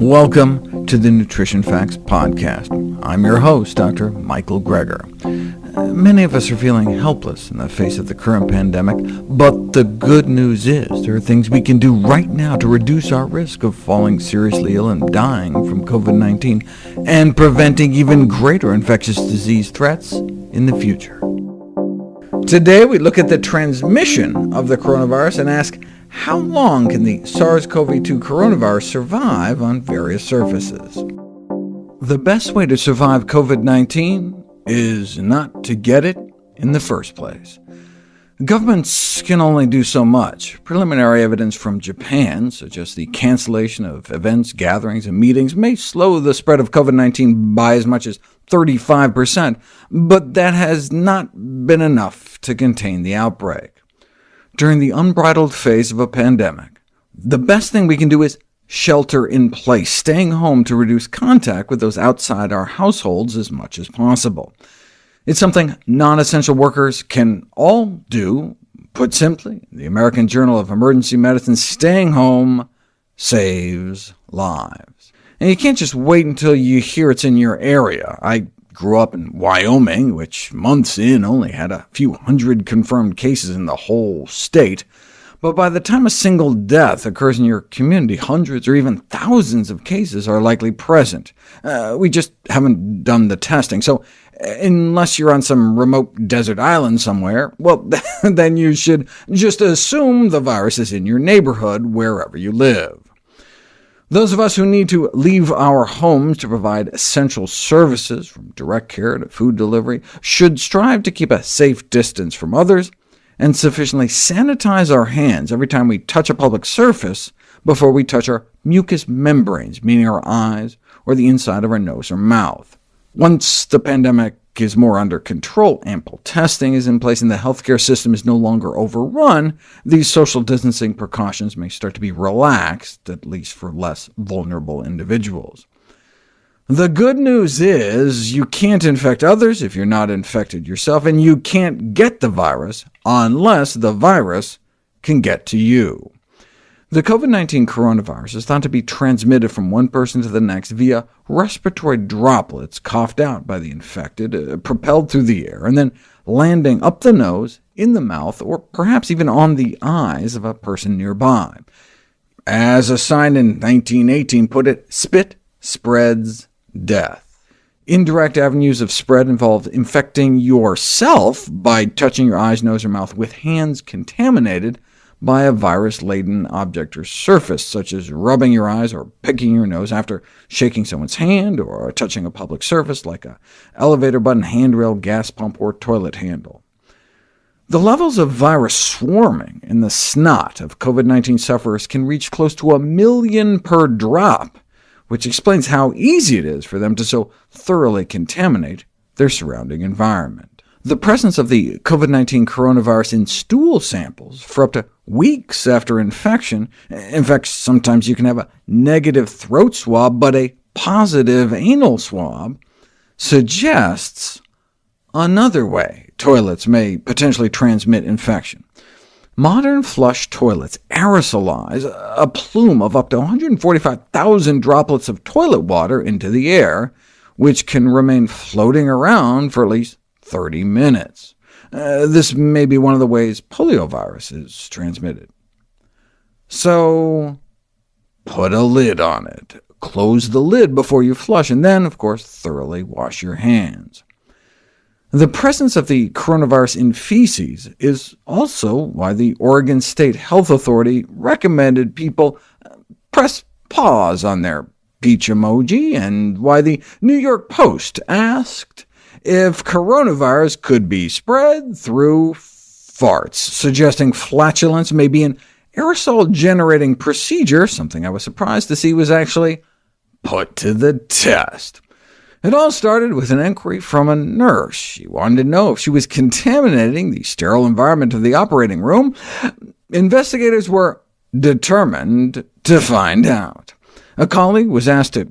Welcome to the Nutrition Facts Podcast. I'm your host, Dr. Michael Greger. Many of us are feeling helpless in the face of the current pandemic, but the good news is there are things we can do right now to reduce our risk of falling seriously ill and dying from COVID-19, and preventing even greater infectious disease threats in the future. Today we look at the transmission of the coronavirus and ask, how long can the SARS-CoV-2 coronavirus survive on various surfaces? The best way to survive COVID-19 is not to get it in the first place. Governments can only do so much. Preliminary evidence from Japan suggests the cancellation of events, gatherings, and meetings may slow the spread of COVID-19 by as much as 35%, but that has not been enough to contain the outbreak. During the unbridled phase of a pandemic, the best thing we can do is shelter in place, staying home to reduce contact with those outside our households as much as possible. It's something non-essential workers can all do. Put simply, the American Journal of Emergency Medicine, staying home saves lives. And you can't just wait until you hear it's in your area. I grew up in Wyoming, which months in only had a few hundred confirmed cases in the whole state. But by the time a single death occurs in your community, hundreds or even thousands of cases are likely present. Uh, we just haven't done the testing, so uh, unless you're on some remote desert island somewhere, well, then you should just assume the virus is in your neighborhood wherever you live. Those of us who need to leave our homes to provide essential services, from direct care to food delivery, should strive to keep a safe distance from others, and sufficiently sanitize our hands every time we touch a public surface before we touch our mucous membranes, meaning our eyes or the inside of our nose or mouth. Once the pandemic is more under control, ample testing is in place, and the healthcare system is no longer overrun, these social distancing precautions may start to be relaxed, at least for less vulnerable individuals. The good news is you can't infect others if you're not infected yourself, and you can't get the virus unless the virus can get to you. The COVID-19 coronavirus is thought to be transmitted from one person to the next via respiratory droplets coughed out by the infected, uh, propelled through the air, and then landing up the nose, in the mouth, or perhaps even on the eyes of a person nearby. As a sign in 1918 put it, spit spreads death. Indirect avenues of spread involve infecting yourself by touching your eyes, nose, or mouth with hands contaminated by a virus-laden object or surface, such as rubbing your eyes or picking your nose after shaking someone's hand, or touching a public surface like a elevator button, handrail, gas pump, or toilet handle. The levels of virus swarming in the snot of COVID-19 sufferers can reach close to a million per drop, which explains how easy it is for them to so thoroughly contaminate their surrounding environment. The presence of the COVID-19 coronavirus in stool samples for up to weeks after infection, in fact, sometimes you can have a negative throat swab, but a positive anal swab, suggests another way toilets may potentially transmit infection. Modern flush toilets aerosolize a plume of up to 145,000 droplets of toilet water into the air, which can remain floating around for at least 30 minutes. Uh, this may be one of the ways poliovirus is transmitted. So put a lid on it. Close the lid before you flush, and then, of course, thoroughly wash your hands. The presence of the coronavirus in feces is also why the Oregon State Health Authority recommended people uh, press pause on their peach emoji, and why the New York Post asked if coronavirus could be spread through farts, suggesting flatulence may be an aerosol-generating procedure, something I was surprised to see was actually put to the test. It all started with an inquiry from a nurse. She wanted to know if she was contaminating the sterile environment of the operating room. Investigators were determined to find out. A colleague was asked to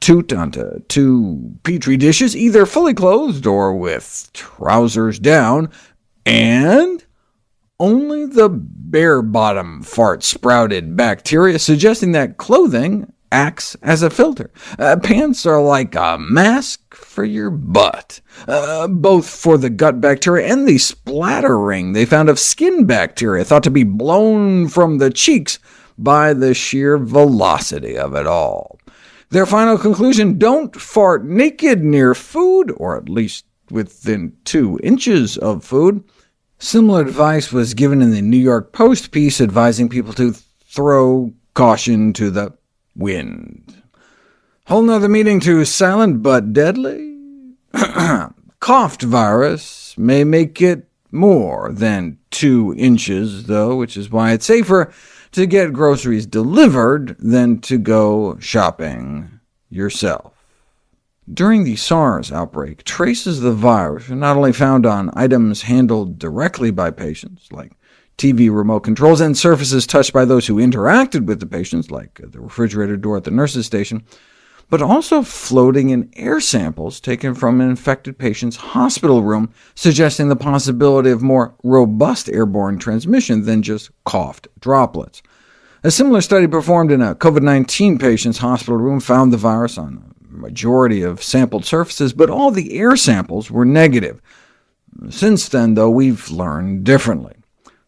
toot onto two Petri dishes, either fully clothed or with trousers down, and only the bare-bottom fart sprouted bacteria, suggesting that clothing acts as a filter. Uh, pants are like a mask for your butt, uh, both for the gut bacteria and the splattering they found of skin bacteria, thought to be blown from the cheeks by the sheer velocity of it all. Their final conclusion, don't fart naked near food, or at least within two inches of food. Similar advice was given in the New York Post piece advising people to throw caution to the wind. Whole nother meaning to silent but deadly? Coughed virus may make it more than two inches, though, which is why it's safer to get groceries delivered than to go shopping yourself. During the SARS outbreak, traces of the virus were not only found on items handled directly by patients, like TV remote controls, and surfaces touched by those who interacted with the patients, like the refrigerator door at the nurse's station, but also floating in air samples taken from an infected patient's hospital room, suggesting the possibility of more robust airborne transmission than just coughed droplets. A similar study performed in a COVID-19 patient's hospital room found the virus on a majority of sampled surfaces, but all the air samples were negative. Since then, though, we've learned differently.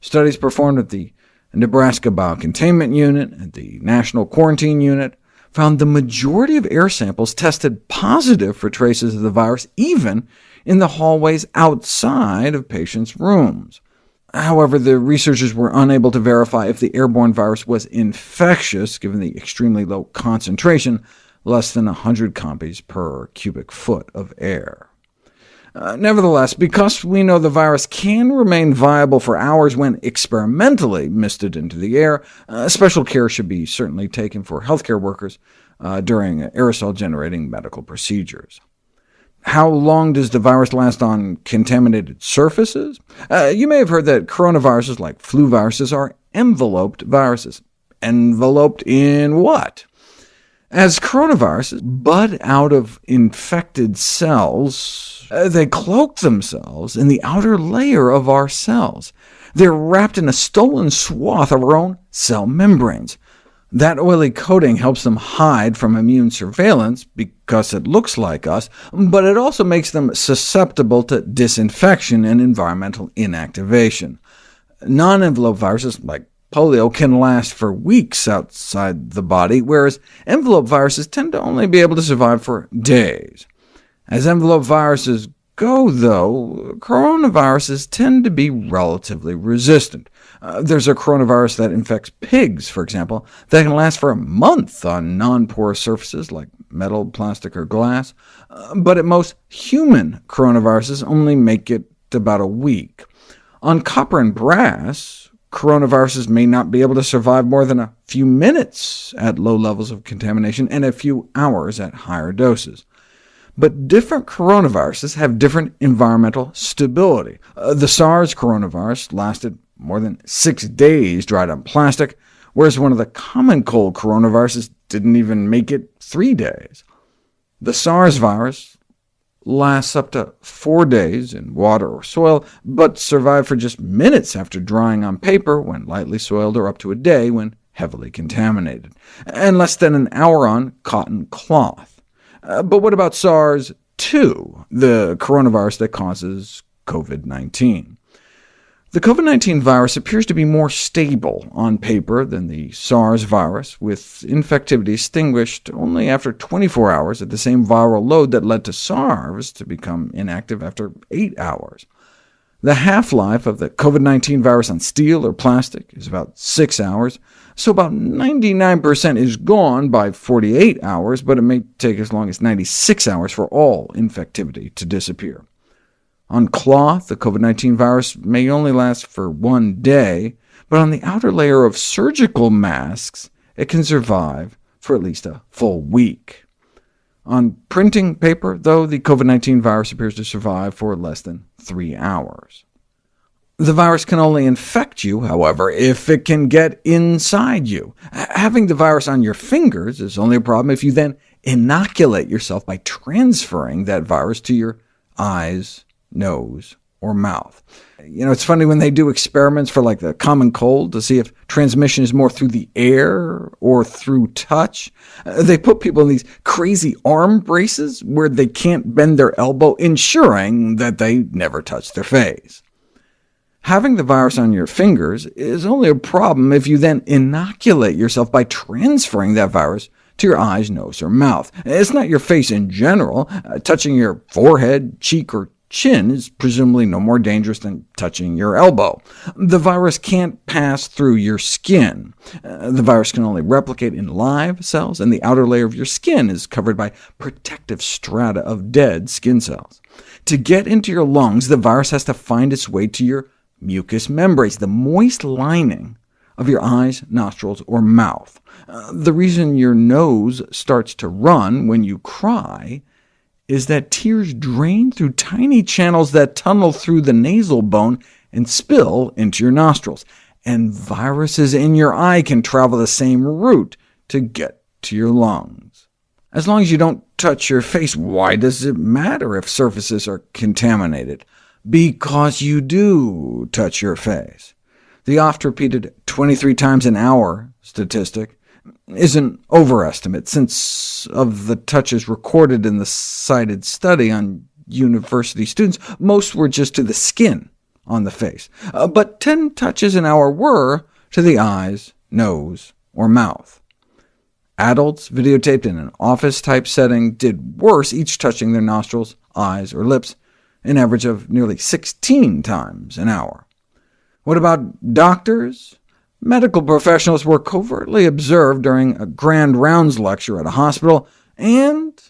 Studies performed at the Nebraska Biocontainment Unit and the National Quarantine Unit found the majority of air samples tested positive for traces of the virus, even in the hallways outside of patients' rooms. However, the researchers were unable to verify if the airborne virus was infectious, given the extremely low concentration less than 100 copies per cubic foot of air. Uh, nevertheless, because we know the virus can remain viable for hours when experimentally misted into the air, uh, special care should be certainly taken for healthcare workers uh, during aerosol-generating medical procedures. How long does the virus last on contaminated surfaces? Uh, you may have heard that coronaviruses, like flu viruses, are enveloped viruses. Enveloped in what? As coronaviruses bud out of infected cells, uh, they cloak themselves in the outer layer of our cells. They're wrapped in a stolen swath of our own cell membranes. That oily coating helps them hide from immune surveillance because it looks like us, but it also makes them susceptible to disinfection and environmental inactivation. Non-enveloped viruses, like Polio can last for weeks outside the body, whereas envelope viruses tend to only be able to survive for days. As envelope viruses go, though, coronaviruses tend to be relatively resistant. Uh, there's a coronavirus that infects pigs, for example, that can last for a month on non-porous surfaces like metal, plastic, or glass, uh, but at most, human coronaviruses only make it about a week. On copper and brass, coronaviruses may not be able to survive more than a few minutes at low levels of contamination and a few hours at higher doses. But different coronaviruses have different environmental stability. Uh, the SARS coronavirus lasted more than six days dried on plastic, whereas one of the common cold coronaviruses didn't even make it three days. The SARS virus lasts up to four days in water or soil, but survive for just minutes after drying on paper when lightly soiled, or up to a day when heavily contaminated, and less than an hour on cotton cloth. Uh, but what about SARS-2, the coronavirus that causes COVID-19? The COVID-19 virus appears to be more stable on paper than the SARS virus, with infectivity extinguished only after 24 hours at the same viral load that led to SARS to become inactive after 8 hours. The half-life of the COVID-19 virus on steel or plastic is about 6 hours, so about 99% is gone by 48 hours, but it may take as long as 96 hours for all infectivity to disappear. On cloth, the COVID-19 virus may only last for one day, but on the outer layer of surgical masks, it can survive for at least a full week. On printing paper, though, the COVID-19 virus appears to survive for less than three hours. The virus can only infect you, however, if it can get inside you. Having the virus on your fingers is only a problem if you then inoculate yourself by transferring that virus to your eyes, nose, or mouth. You know, it's funny when they do experiments for like the common cold to see if transmission is more through the air or through touch. Uh, they put people in these crazy arm braces where they can't bend their elbow, ensuring that they never touch their face. Having the virus on your fingers is only a problem if you then inoculate yourself by transferring that virus to your eyes, nose, or mouth. It's not your face in general. Uh, touching your forehead, cheek, or chin is presumably no more dangerous than touching your elbow. The virus can't pass through your skin. Uh, the virus can only replicate in live cells, and the outer layer of your skin is covered by protective strata of dead skin cells. To get into your lungs, the virus has to find its way to your mucous membranes, the moist lining of your eyes, nostrils, or mouth. Uh, the reason your nose starts to run when you cry is that tears drain through tiny channels that tunnel through the nasal bone and spill into your nostrils, and viruses in your eye can travel the same route to get to your lungs. As long as you don't touch your face, why does it matter if surfaces are contaminated? Because you do touch your face. The oft-repeated 23 times an hour statistic is an overestimate, since of the touches recorded in the cited study on university students, most were just to the skin on the face, uh, but 10 touches an hour were to the eyes, nose, or mouth. Adults videotaped in an office-type setting did worse, each touching their nostrils, eyes, or lips, an average of nearly 16 times an hour. What about doctors? Medical professionals were covertly observed during a grand rounds lecture at a hospital, and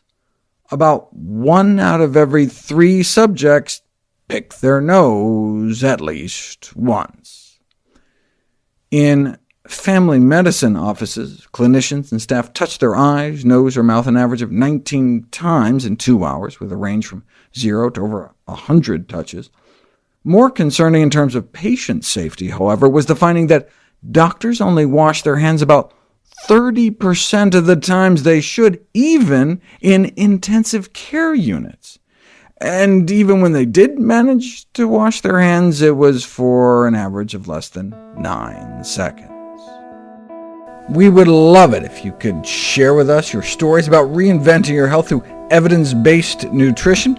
about one out of every three subjects picked their nose at least once. In family medicine offices, clinicians and staff touched their eyes, nose, or mouth an average of 19 times in two hours, with a range from 0 to over 100 touches. More concerning in terms of patient safety, however, was the finding that doctors only wash their hands about 30% of the times they should, even in intensive care units. And even when they did manage to wash their hands, it was for an average of less than 9 seconds. We would love it if you could share with us your stories about reinventing your health through evidence-based nutrition.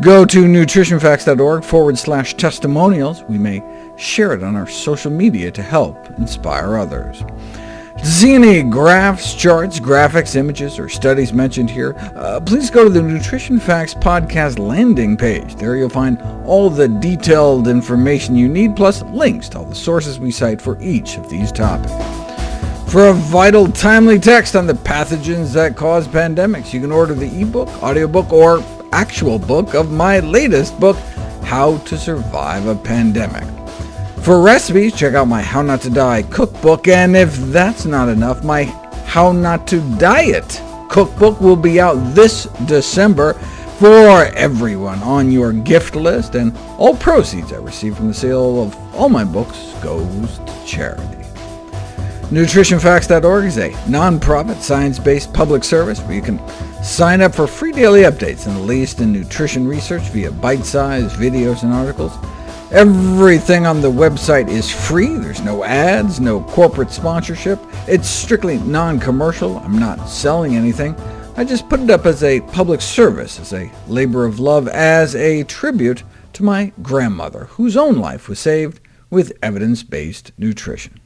Go to nutritionfacts.org forward slash testimonials. We may share it on our social media to help inspire others. To see any graphs, charts, graphics, images, or studies mentioned here, uh, please go to the Nutrition Facts podcast landing page. There you'll find all the detailed information you need, plus links to all the sources we cite for each of these topics. For a vital, timely text on the pathogens that cause pandemics, you can order the ebook, audiobook, or actual book of my latest book, How to Survive a Pandemic. For recipes, check out my How Not to Die cookbook, and if that's not enough, my How Not to Diet cookbook will be out this December for everyone on your gift list, and all proceeds I receive from the sale of all my books goes to charity. NutritionFacts.org is a non-profit, science-based public service where you can sign up for free daily updates and the latest in nutrition research via bite-sized videos and articles. Everything on the website is free. There's no ads, no corporate sponsorship. It's strictly non-commercial. I'm not selling anything. I just put it up as a public service, as a labor of love, as a tribute to my grandmother, whose own life was saved with evidence-based nutrition.